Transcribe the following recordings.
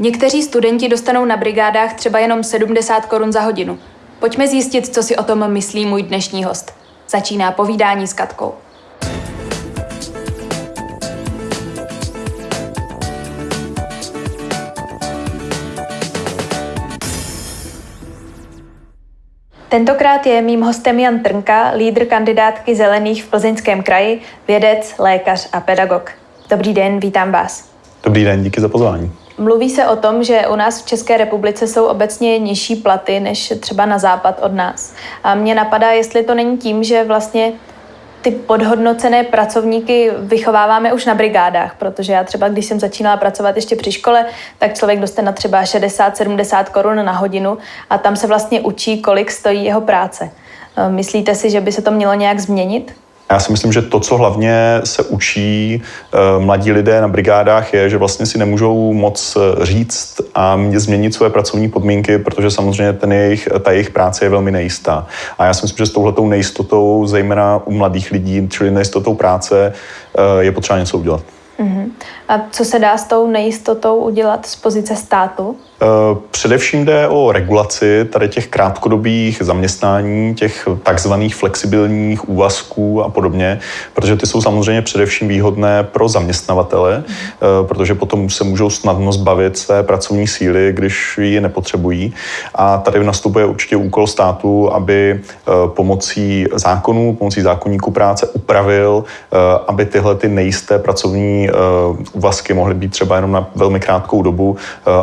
Někteří studenti dostanou na brigádách třeba jenom 70 korun za hodinu. Pojďme zjistit, co si o tom myslí můj dnešní host. Začíná povídání s Katkou. Tentokrát je mým hostem Jan Trnka, lídr kandidátky Zelených v Plzeňském kraji, vědec, lékař a pedagog. Dobrý den, vítám vás. Dobrý den, díky za pozvání. Mluví se o tom, že u nás v České republice jsou obecně nižší platy než třeba na západ od nás. A mě napadá, jestli to není tím, že vlastně ty podhodnocené pracovníky vychováváme už na brigádách, protože já třeba, když jsem začínala pracovat ještě při škole, tak člověk dostane třeba 60-70 korun na hodinu a tam se vlastně učí, kolik stojí jeho práce. Myslíte si, že by se to mělo nějak změnit? Já si myslím, že to, co hlavně se učí eh, mladí lidé na brigádách, je, že vlastně si nemůžou moc eh, říct a změnit své pracovní podmínky, protože samozřejmě ten jejich, ta jejich práce je velmi nejistá. A já si myslím, že s touhletou nejistotou, zejména u mladých lidí, čili nejistotou práce, eh, je potřeba něco udělat. Uh-huh. A co se dá s tou nejistotou udělat z pozice státu? Eh, především jde o regulaci tady těch krátkodobých zaměstnání, těch takzvaných flexibilních úvazků a podobně, protože ty jsou samozřejmě především výhodné pro zaměstnavatele, eh, protože potom se můžou snadno zbavit své pracovní síly, když ji nepotřebují. A tady nastupuje určitě úkol státu, aby eh, pomocí zákonů, pomocí zákonníku práce upravil, aby tyhle ty nejisté pracovní úvazky mohly být třeba jenom na velmi krátkou dobu,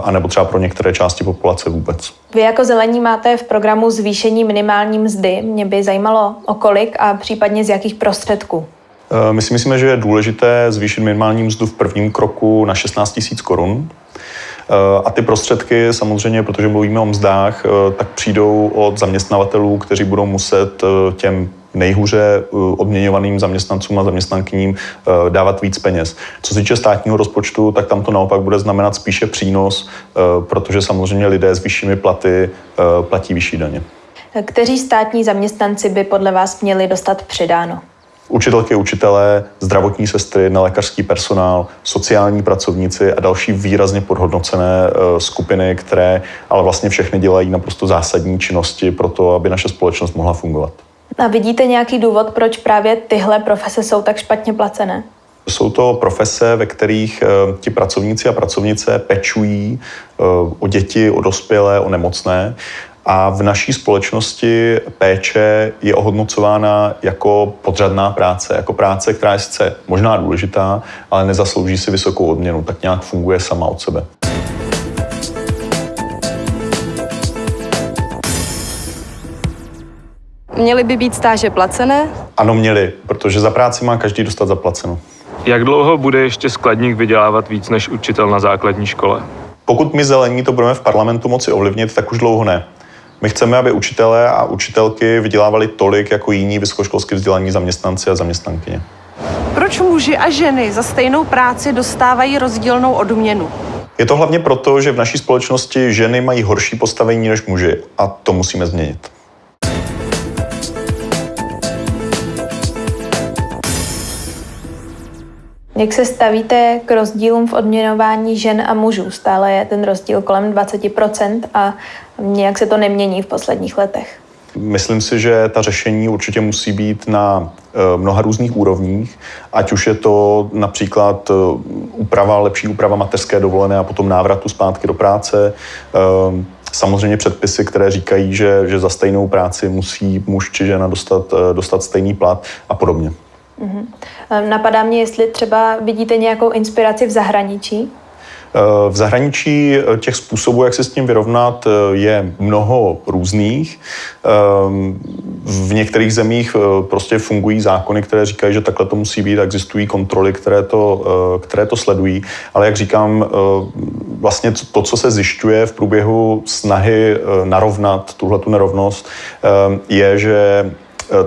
anebo třeba pro některé části populace vůbec. Vy jako zelení máte v programu zvýšení minimální mzdy. Mě by zajímalo o kolik a případně z jakých prostředků. Eh, my si myslíme, že je důležité zvýšit minimální mzdu v prvním kroku na 16 000 korun. Eh, a ty prostředky samozřejmě, protože mluvíme o mzdách, eh, tak přijdou od zaměstnavatelů, kteří budou muset těm nejhůře eh, odměňovaným zaměstnancům a zaměstnankyním eh, dávat víc peněz. Co se týče státního rozpočtu, tak tam to naopak bude znamenat spíše přínos, eh, protože samozřejmě lidé s vyššími platy platí vyšší daně. Kteří státní zaměstnanci by podle vás měli dostat přidáno? Učitelky, učitelé, zdravotní sestry, nelékařský personál, sociální pracovníci a další výrazně podhodnocené skupiny, které ale vlastně všechny dělají naprosto zásadní činnosti pro to, aby naše společnost mohla fungovat. A vidíte nějaký důvod, proč právě tyhle profese jsou tak špatně placené? Jsou to profese, ve kterých uh, ti pracovníci a pracovnice pečují uh, o děti, o dospělé, o nemocné. A v naší společnosti péče je ohodnocována jako podřadná práce, jako práce, která je sice možná důležitá, ale nezaslouží si vysokou odměnu, tak nějak funguje sama od sebe. Měly by být stáže placené? Ano, měly, protože za práci má každý dostat zaplaceno. Jak dlouho bude ještě skladník vydělávat víc než učitel na základní škole? Pokud my zelení to budeme v parlamentu moci ovlivnit, tak už dlouho ne. My chceme, aby učitelé a učitelky vydělávali tolik jako jiní vysokoškolsky vzdělaní zaměstnanci a zaměstnankyně. Proč muži a ženy za stejnou práci dostávají rozdílnou odměnu? Je to hlavně proto, že v naší společnosti ženy mají horší postavení než muži a to musíme změnit. Jak se stavíte k rozdílům v odměňování žen a mužů? Stále je ten rozdíl kolem 20% a nějak se to nemění v posledních letech. Myslím si, že ta řešení určitě musí být na eh, mnoha různých úrovních, ať už je to například eh, úprava, lepší úprava mateřské dovolené a potom návratu zpátky do práce, eh, samozřejmě předpisy, které říkají, že, že za stejnou práci musí muž či žena dostat, dostat stejný plat a podobně. Mm-hmm. Napadá mě, jestli třeba vidíte nějakou inspiraci v zahraničí? Eh, v zahraničí eh, těch způsobů, jak se s tím vyrovnat, je mnoho různých. V některých zemích prostě fungují zákony, které říkají, že takhle to musí být, existují kontroly, které to, které to sledují. Ale jak říkám, vlastně to, co se zjišťuje v průběhu snahy narovnat tuhle tu nerovnost, je, že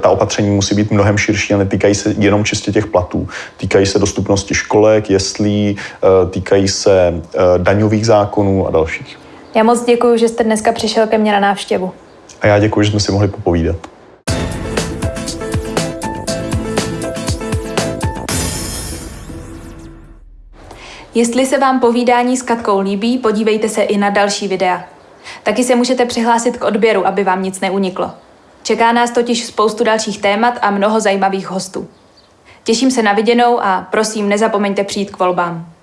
ta opatření musí být mnohem širší a netýkají se jenom čistě těch platů. Týkají se dostupnosti školek, jeslí, eh, týkají se eh, daňových zákonů a dalších. Já moc děkuji, že jste dneska přišel ke mně na návštěvu. A já děkuji, že jsme si mohli popovídat. Jestli se vám povídání s Katkou líbí, podívejte se i na další videa. Taky se můžete přihlásit k odběru, aby vám nic neuniklo. Čeká nás totiž spoustu dalších témat a mnoho zajímavých hostů. Těším se na viděnou a prosím, nezapomeňte přijít k volbám.